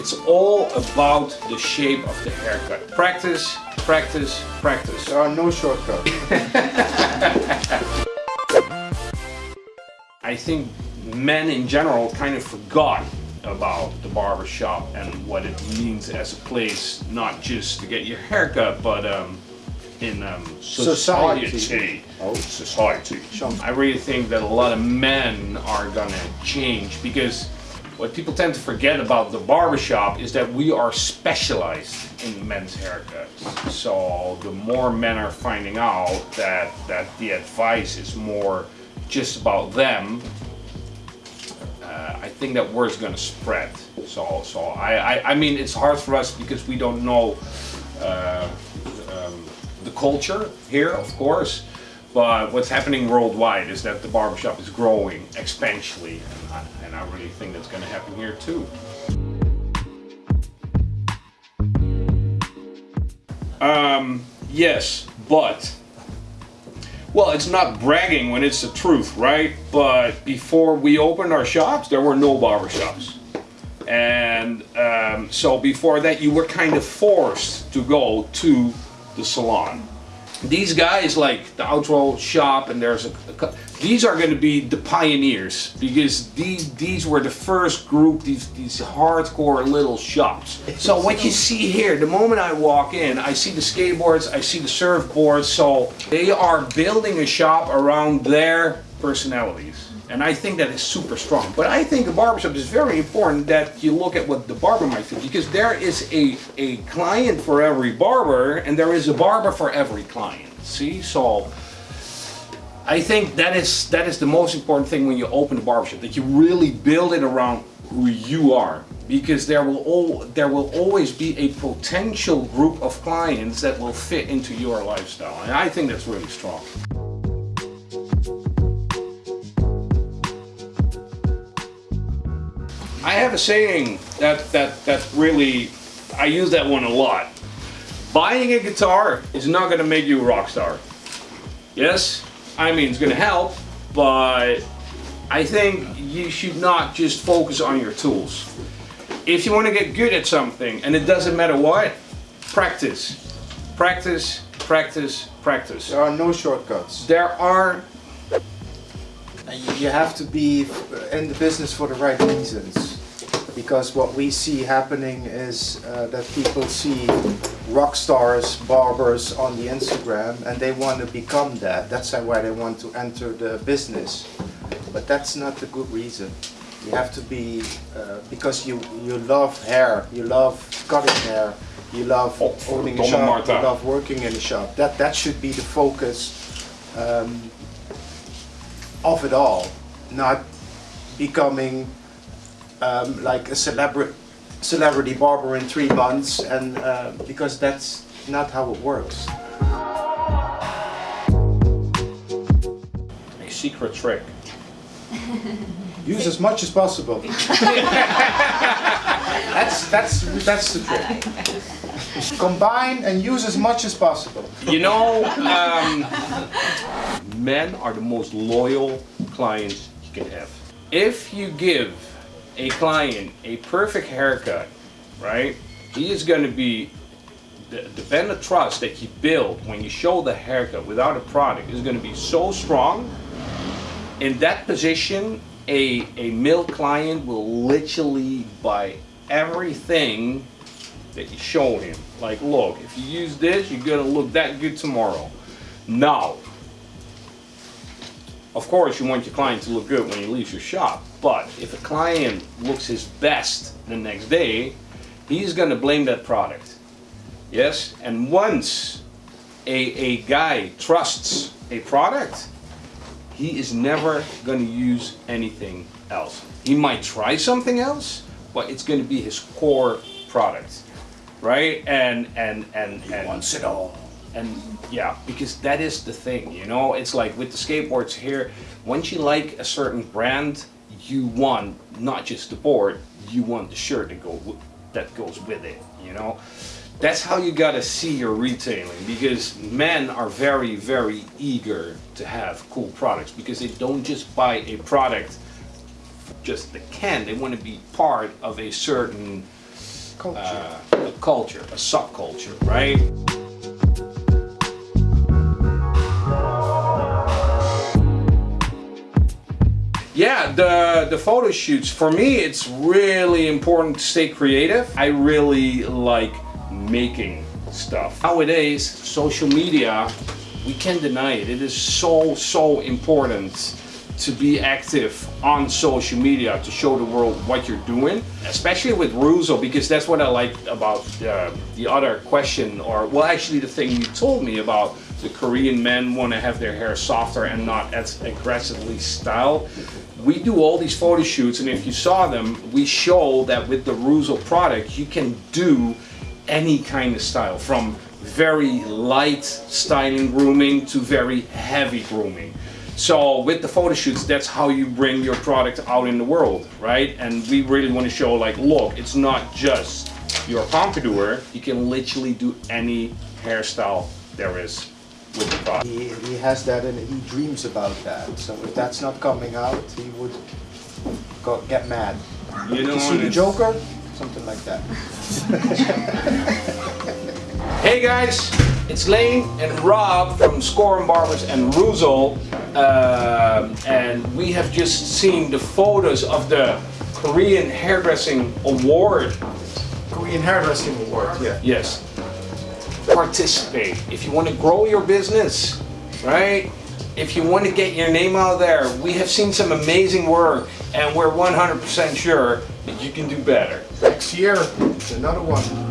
It's all about the shape of the haircut. Practice, practice, practice. There are no shortcuts. I think men in general kind of forgot about the barber shop and what it means as a place, not just to get your haircut, but um, in um, society. Society. Oh, society. I really think that a lot of men are gonna change because what people tend to forget about the barbershop is that we are specialized in men's haircuts. So the more men are finding out that, that the advice is more just about them, uh, I think that word's gonna spread. So, so I, I, I mean, it's hard for us because we don't know uh, um, the culture here, of course. But what's happening worldwide is that the barbershop is growing exponentially, and I, really think that's going to happen here too. Um, yes, but well, it's not bragging when it's the truth, right? But before we opened our shops, there were no barbershops. And um, so before that, you were kind of forced to go to the salon. These guys like the outro shop and there's a, a these are going to be the pioneers because these these were the first group these these hardcore little shops. So what you see here, the moment I walk in, I see the skateboards, I see the surfboards. So they are building a shop around their personalities. And I think that is super strong. But I think a barbershop is very important that you look at what the barber might do because there is a, a client for every barber and there is a barber for every client. See? So I think that is that is the most important thing when you open a barbershop, that you really build it around who you are. Because there will all there will always be a potential group of clients that will fit into your lifestyle. And I think that's really strong. I have a saying that, that, that really, I use that one a lot. Buying a guitar is not going to make you a rock star. Yes, I mean, it's going to help, but I think you should not just focus on your tools. If you want to get good at something, and it doesn't matter what, practice. Practice, practice, practice. There are no shortcuts. There are you have to be in the business for the right reasons because what we see happening is uh, that people see rock stars, barbers on the Instagram and they want to become that. That's why they want to enter the business. But that's not the good reason. You have to be, uh, because you, you love hair, you love cutting hair, you love oh, owning a shop, you love working in a shop. That, that should be the focus um, of it all, not becoming um, like a celebrity celebrity barber in three months, and uh, because that's not how it works. A secret trick. Use as much as possible. that's that's that's the trick. Combine and use as much as possible. You know, um, men are the most loyal clients you can have. If you give a client a perfect haircut, right, he is going to be, the, the band of trust that you build when you show the haircut without a product is going to be so strong. In that position, a, a male client will literally buy everything that you show him. Like, look, if you use this, you're gonna look that good tomorrow. Now, of course, you want your client to look good when he leaves your shop, but if a client looks his best the next day, he's gonna blame that product. Yes? And once a, a guy trusts a product, he is never gonna use anything else. He might try something else, but it's gonna be his core product right? And and and he and wants it all. And yeah, because that is the thing, you know. It's like with the skateboards here. Once you like a certain brand, you want not just the board, you want the shirt that go that goes with it. You know. That's how you gotta see your retailing because men are very, very eager to have cool products because they don't just buy a product just the can. They want to be part of a certain Culture. uh, a culture, a subculture, right? The the photo shoots for me it's really important to stay creative. I really like making stuff. Nowadays, social media, we can't deny it. It is so so important to be active on social media to show the world what you're doing, especially with Reuzel, because that's what I like about uh, the other question, or well, actually, the thing you told me about the Korean men want to have their hair softer and not as aggressively styled. We do all these photo shoots, and if you saw them, we show that with the Reuzel product, you can do any kind of style, from very light styling grooming to very heavy grooming. So with the photo shoots, that's how you bring your product out in the world, right? And we really want to show like, look, it's not just your pompadour. You can literally do any hairstyle there is with the product. He, he has that and he dreams about that. So if that's not coming out, he would go, get mad. You know, You see the Joker? Something like that. Hey guys, it's Lane and Rob from Schorem Barbers and Reuzel, um, and we have just seen the photos of the Korean Hairdressing Award. Korean Hairdressing Award, yeah. Yes, participate if you want to grow your business, right? If you want to get your name out there, we have seen some amazing work, and we're 100% sure that you can do better. Next year, another one.